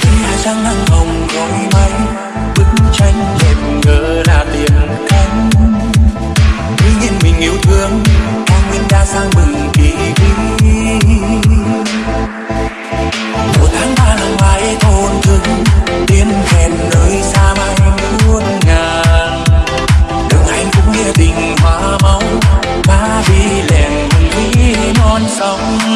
khi hai trăng nắng hồng gọi mây bức tranh đẹp ngỡ là tiền cánh tuy nhiên mình yêu thương cao nguyên đã sang mừng kỳ vĩ một tháng ba lòng mãi thôn thương, tiến hẹn nơi xa mai muôn ngàn đường hạnh phúc nghĩa tình hoa máu ba đi lèn thủy non sông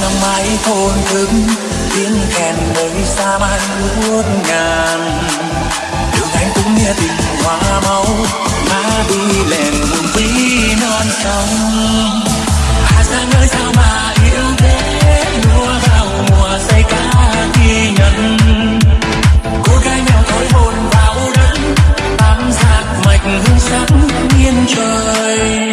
nắng mái thôn thức, tiếng kèn nơi xa mai ngút ngàn. Đường anh cũng nghe tình hoa máu, má đi lên hùng vĩ non sông. Hà giang nơi sao mà yêu thế? Lúa vào mùa say cá khi nhận. Cô gái nghèo thối hồn vào đất, bám sát mạch hương sắc nhiên trời.